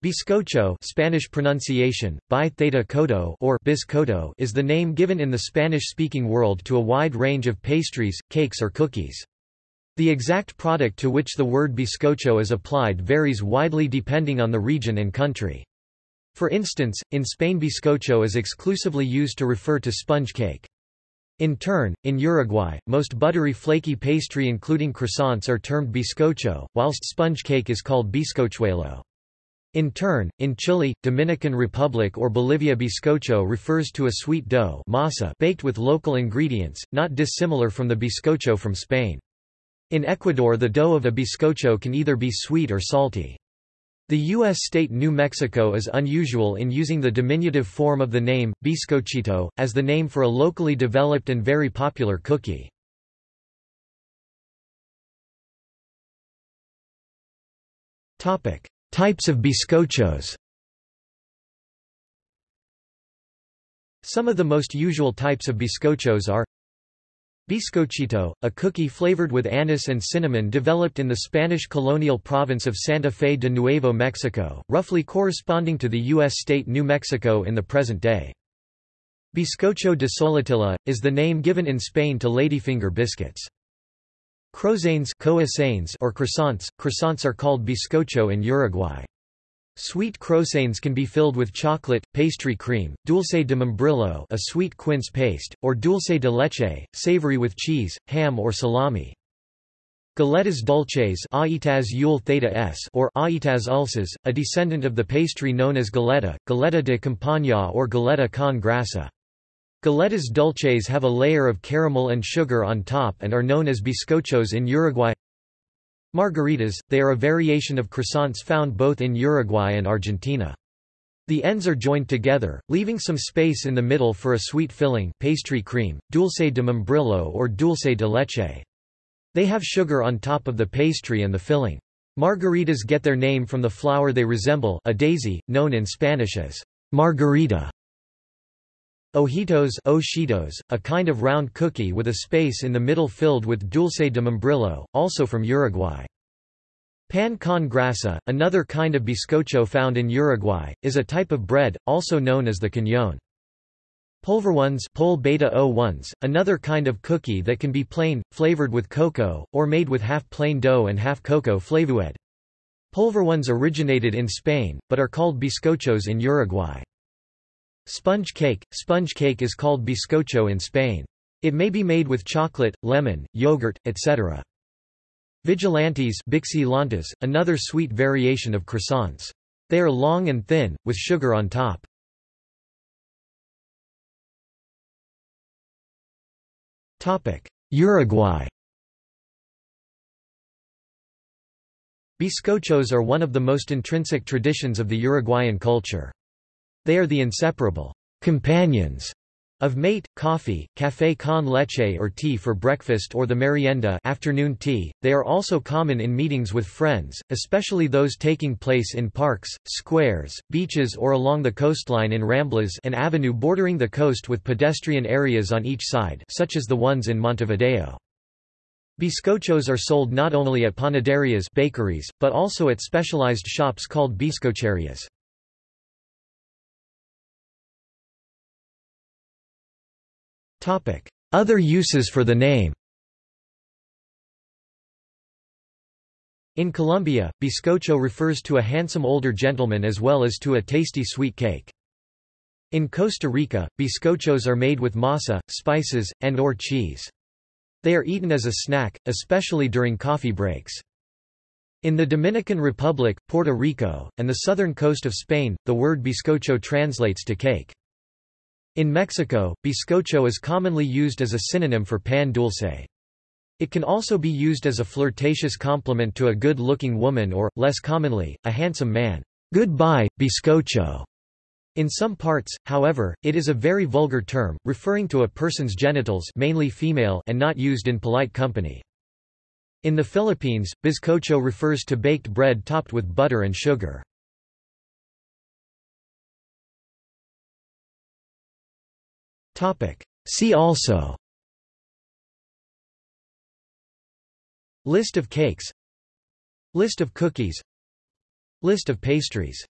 Bizcocho Spanish pronunciation, bi theta codo or bizcocho is the name given in the Spanish-speaking world to a wide range of pastries, cakes or cookies. The exact product to which the word bizcocho is applied varies widely depending on the region and country. For instance, in Spain bizcocho is exclusively used to refer to sponge cake. In turn, in Uruguay, most buttery flaky pastry including croissants are termed bizcocho, whilst sponge cake is called bizcochuelo. In turn, in Chile, Dominican Republic or Bolivia bizcocho refers to a sweet dough masa baked with local ingredients, not dissimilar from the bizcocho from Spain. In Ecuador the dough of a bizcocho can either be sweet or salty. The U.S. state New Mexico is unusual in using the diminutive form of the name, bizcochito, as the name for a locally developed and very popular cookie. Types of bizcochos Some of the most usual types of bizcochos are Bizcochito, a cookie flavored with anise and cinnamon developed in the Spanish colonial province of Santa Fe de Nuevo Mexico, roughly corresponding to the U.S. state New Mexico in the present day. Bizcocho de Soletilla, is the name given in Spain to ladyfinger biscuits. Croissanes or croissants, croissants are called bizcocho in Uruguay. Sweet croissants can be filled with chocolate, pastry cream, dulce de membrillo a sweet quince paste, or dulce de leche, savory with cheese, ham or salami. Galletas dulces or aitas ulces, a descendant of the pastry known as galeta, galleta de campaña or galleta con grasa. Galletas dulces have a layer of caramel and sugar on top and are known as bizcochos in Uruguay. Margaritas, they are a variation of croissants found both in Uruguay and Argentina. The ends are joined together, leaving some space in the middle for a sweet filling pastry cream, dulce de membrillo or dulce de leche. They have sugar on top of the pastry and the filling. Margaritas get their name from the flower they resemble a daisy, known in Spanish as margarita. Ojitos Ojitos, a kind of round cookie with a space in the middle filled with dulce de membrillo, also from Uruguay. Pan con grasa, another kind of bizcocho found in Uruguay, is a type of bread, also known as the cañón. Polvorones Pol beta -O ones, another kind of cookie that can be plain, flavored with cocoa, or made with half plain dough and half cocoa flavored. Polvorones originated in Spain, but are called bizcochos in Uruguay. Sponge cake – Sponge cake is called bizcocho in Spain. It may be made with chocolate, lemon, yogurt, etc. Vigilantes Bixilantes, another sweet variation of croissants. They are long and thin, with sugar on top. Uruguay Bizcochos are one of the most intrinsic traditions of the Uruguayan culture. They are the inseparable companions of mate, coffee, café con leche or tea for breakfast or the merienda afternoon tea. They are also common in meetings with friends, especially those taking place in parks, squares, beaches or along the coastline in ramblas an avenue bordering the coast with pedestrian areas on each side such as the ones in Montevideo. Bizcochos are sold not only at panaderias bakeries, but also at specialized shops called bizcocherias. Other uses for the name In Colombia, bizcocho refers to a handsome older gentleman as well as to a tasty sweet cake. In Costa Rica, bizcochos are made with masa, spices, and or cheese. They are eaten as a snack, especially during coffee breaks. In the Dominican Republic, Puerto Rico, and the southern coast of Spain, the word bizcocho translates to cake. In Mexico, bizcocho is commonly used as a synonym for pan dulce. It can also be used as a flirtatious compliment to a good-looking woman or, less commonly, a handsome man. Goodbye, bizcocho. In some parts, however, it is a very vulgar term, referring to a person's genitals mainly female and not used in polite company. In the Philippines, bizcocho refers to baked bread topped with butter and sugar. See also. List of cakes. List of cookies. List of pastries